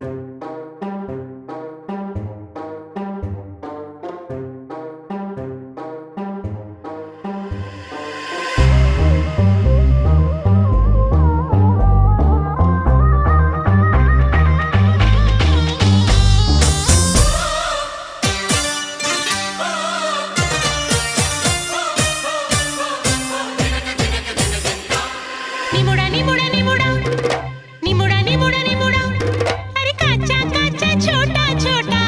Ni mura, ni mura, ni छोटा छोटा